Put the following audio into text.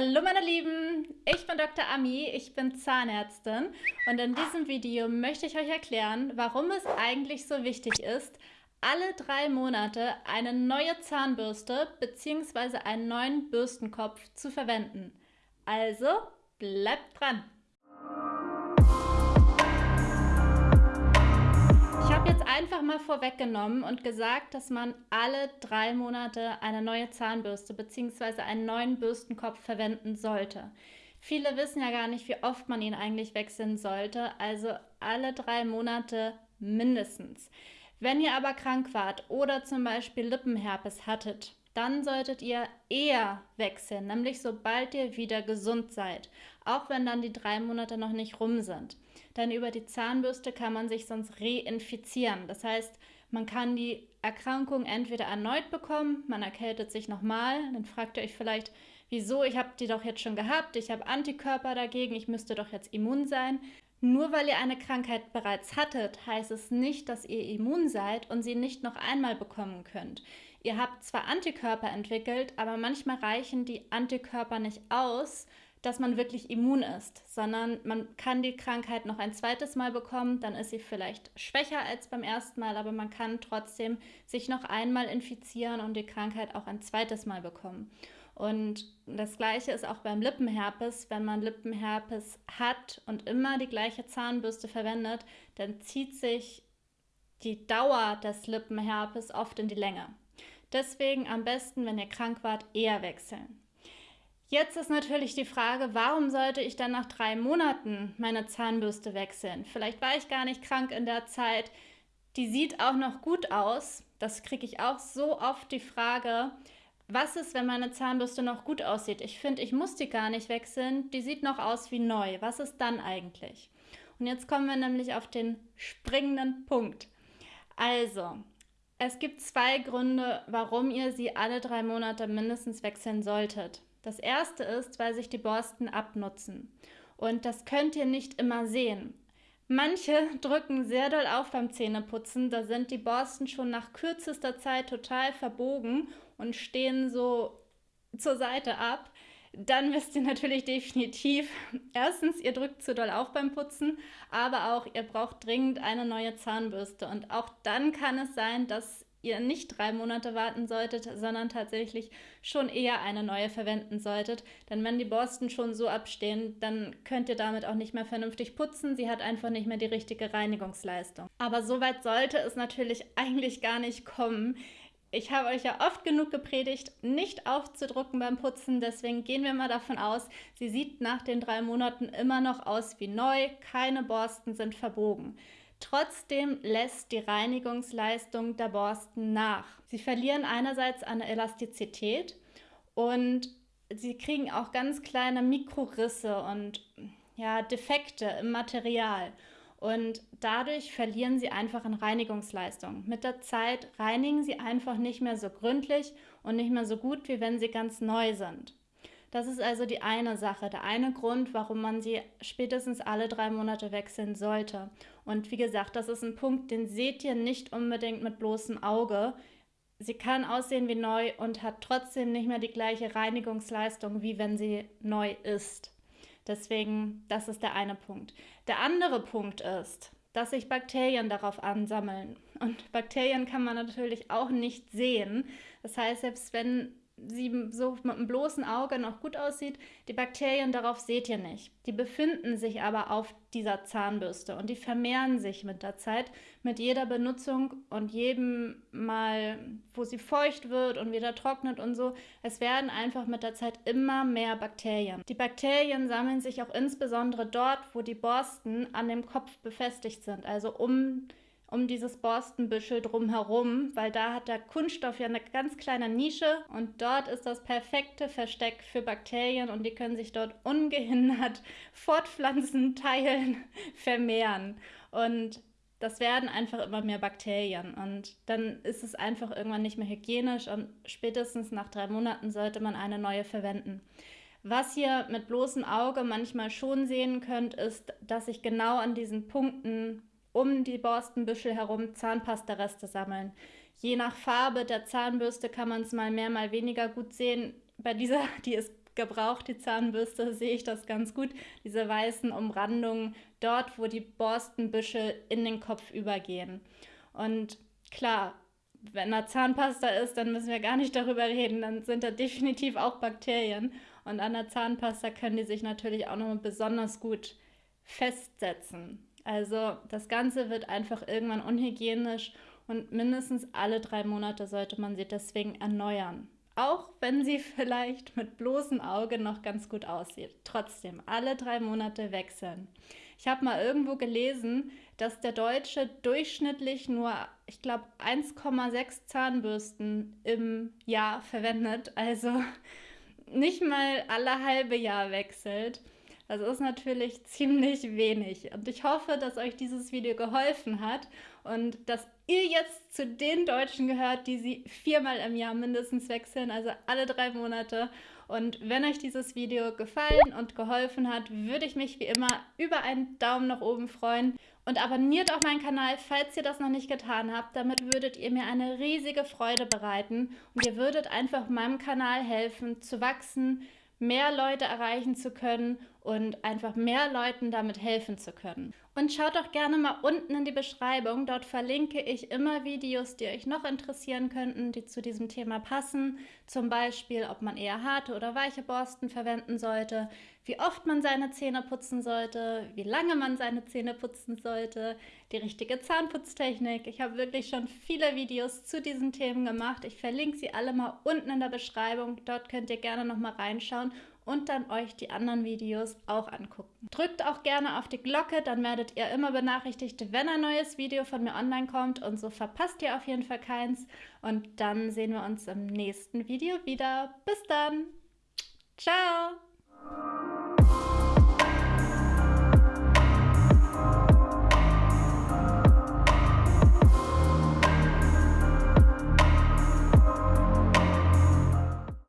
Hallo meine Lieben, ich bin Dr. Ami, ich bin Zahnärztin und in diesem Video möchte ich euch erklären, warum es eigentlich so wichtig ist, alle drei Monate eine neue Zahnbürste bzw. einen neuen Bürstenkopf zu verwenden. Also bleibt dran! Einfach mal vorweggenommen und gesagt, dass man alle drei Monate eine neue Zahnbürste bzw. einen neuen Bürstenkopf verwenden sollte. Viele wissen ja gar nicht, wie oft man ihn eigentlich wechseln sollte, also alle drei Monate mindestens. Wenn ihr aber krank wart oder zum Beispiel Lippenherpes hattet, dann solltet ihr eher wechseln, nämlich sobald ihr wieder gesund seid, auch wenn dann die drei Monate noch nicht rum sind. Denn über die Zahnbürste kann man sich sonst reinfizieren. Das heißt, man kann die Erkrankung entweder erneut bekommen, man erkältet sich nochmal, dann fragt ihr euch vielleicht, wieso, ich habe die doch jetzt schon gehabt, ich habe Antikörper dagegen, ich müsste doch jetzt immun sein. Nur weil ihr eine Krankheit bereits hattet, heißt es nicht, dass ihr immun seid und sie nicht noch einmal bekommen könnt. Ihr habt zwar Antikörper entwickelt, aber manchmal reichen die Antikörper nicht aus, dass man wirklich immun ist, sondern man kann die Krankheit noch ein zweites Mal bekommen, dann ist sie vielleicht schwächer als beim ersten Mal, aber man kann trotzdem sich noch einmal infizieren und die Krankheit auch ein zweites Mal bekommen. Und das gleiche ist auch beim Lippenherpes. Wenn man Lippenherpes hat und immer die gleiche Zahnbürste verwendet, dann zieht sich die Dauer des Lippenherpes oft in die Länge. Deswegen am besten, wenn ihr krank wart, eher wechseln. Jetzt ist natürlich die Frage, warum sollte ich dann nach drei Monaten meine Zahnbürste wechseln? Vielleicht war ich gar nicht krank in der Zeit. Die sieht auch noch gut aus. Das kriege ich auch so oft die Frage, was ist, wenn meine Zahnbürste noch gut aussieht? Ich finde, ich muss die gar nicht wechseln. Die sieht noch aus wie neu. Was ist dann eigentlich? Und jetzt kommen wir nämlich auf den springenden Punkt. Also, es gibt zwei Gründe, warum ihr sie alle drei Monate mindestens wechseln solltet. Das erste ist, weil sich die Borsten abnutzen. Und das könnt ihr nicht immer sehen. Manche drücken sehr doll auf beim Zähneputzen, da sind die Borsten schon nach kürzester Zeit total verbogen und stehen so zur Seite ab. Dann wisst ihr natürlich definitiv, erstens, ihr drückt zu doll auf beim Putzen, aber auch ihr braucht dringend eine neue Zahnbürste. Und auch dann kann es sein, dass ihr nicht drei Monate warten solltet, sondern tatsächlich schon eher eine neue verwenden solltet. Denn wenn die Borsten schon so abstehen, dann könnt ihr damit auch nicht mehr vernünftig putzen. Sie hat einfach nicht mehr die richtige Reinigungsleistung. Aber so weit sollte es natürlich eigentlich gar nicht kommen. Ich habe euch ja oft genug gepredigt, nicht aufzudrucken beim Putzen, deswegen gehen wir mal davon aus, sie sieht nach den drei Monaten immer noch aus wie neu, keine Borsten sind verbogen. Trotzdem lässt die Reinigungsleistung der Borsten nach. Sie verlieren einerseits an Elastizität und sie kriegen auch ganz kleine Mikrorisse und ja, Defekte im Material. Und dadurch verlieren sie einfach an Reinigungsleistung. Mit der Zeit reinigen sie einfach nicht mehr so gründlich und nicht mehr so gut, wie wenn sie ganz neu sind. Das ist also die eine Sache, der eine Grund, warum man sie spätestens alle drei Monate wechseln sollte. Und wie gesagt, das ist ein Punkt, den seht ihr nicht unbedingt mit bloßem Auge. Sie kann aussehen wie neu und hat trotzdem nicht mehr die gleiche Reinigungsleistung, wie wenn sie neu ist. Deswegen, das ist der eine Punkt. Der andere Punkt ist, dass sich Bakterien darauf ansammeln. Und Bakterien kann man natürlich auch nicht sehen. Das heißt, selbst wenn sie so mit einem bloßen Auge noch gut aussieht, die Bakterien darauf seht ihr nicht. Die befinden sich aber auf dieser Zahnbürste und die vermehren sich mit der Zeit, mit jeder Benutzung und jedem Mal, wo sie feucht wird und wieder trocknet und so. Es werden einfach mit der Zeit immer mehr Bakterien. Die Bakterien sammeln sich auch insbesondere dort, wo die Borsten an dem Kopf befestigt sind, also um um dieses Borstenbüschel drumherum, weil da hat der Kunststoff ja eine ganz kleine Nische und dort ist das perfekte Versteck für Bakterien und die können sich dort ungehindert fortpflanzen, teilen, vermehren. Und das werden einfach immer mehr Bakterien und dann ist es einfach irgendwann nicht mehr hygienisch und spätestens nach drei Monaten sollte man eine neue verwenden. Was ihr mit bloßem Auge manchmal schon sehen könnt, ist, dass sich genau an diesen Punkten um die Borstenbüschel herum Zahnpastareste sammeln. Je nach Farbe der Zahnbürste kann man es mal mehr, mal weniger gut sehen. Bei dieser, die ist gebraucht, die Zahnbürste, sehe ich das ganz gut. Diese weißen Umrandungen dort, wo die Borstenbüschel in den Kopf übergehen. Und klar, wenn da Zahnpasta ist, dann müssen wir gar nicht darüber reden. Dann sind da definitiv auch Bakterien. Und an der Zahnpasta können die sich natürlich auch noch besonders gut festsetzen. Also das Ganze wird einfach irgendwann unhygienisch und mindestens alle drei Monate sollte man sie deswegen erneuern. Auch wenn sie vielleicht mit bloßem Auge noch ganz gut aussieht. Trotzdem, alle drei Monate wechseln. Ich habe mal irgendwo gelesen, dass der Deutsche durchschnittlich nur, ich glaube, 1,6 Zahnbürsten im Jahr verwendet. Also nicht mal alle halbe Jahr wechselt. Das ist natürlich ziemlich wenig. Und ich hoffe, dass euch dieses Video geholfen hat und dass ihr jetzt zu den Deutschen gehört, die sie viermal im Jahr mindestens wechseln, also alle drei Monate. Und wenn euch dieses Video gefallen und geholfen hat, würde ich mich wie immer über einen Daumen nach oben freuen. Und abonniert auch meinen Kanal, falls ihr das noch nicht getan habt. Damit würdet ihr mir eine riesige Freude bereiten und ihr würdet einfach meinem Kanal helfen zu wachsen, mehr Leute erreichen zu können und einfach mehr Leuten damit helfen zu können. Und schaut doch gerne mal unten in die Beschreibung. Dort verlinke ich immer Videos, die euch noch interessieren könnten, die zu diesem Thema passen. Zum Beispiel, ob man eher harte oder weiche Borsten verwenden sollte, wie oft man seine Zähne putzen sollte, wie lange man seine Zähne putzen sollte, die richtige Zahnputztechnik. Ich habe wirklich schon viele Videos zu diesen Themen gemacht. Ich verlinke sie alle mal unten in der Beschreibung. Dort könnt ihr gerne noch mal reinschauen und dann euch die anderen Videos auch angucken. Drückt auch gerne auf die Glocke, dann werdet ihr immer benachrichtigt, wenn ein neues Video von mir online kommt und so verpasst ihr auf jeden Fall keins. Und dann sehen wir uns im nächsten Video wieder. Bis dann! Ciao!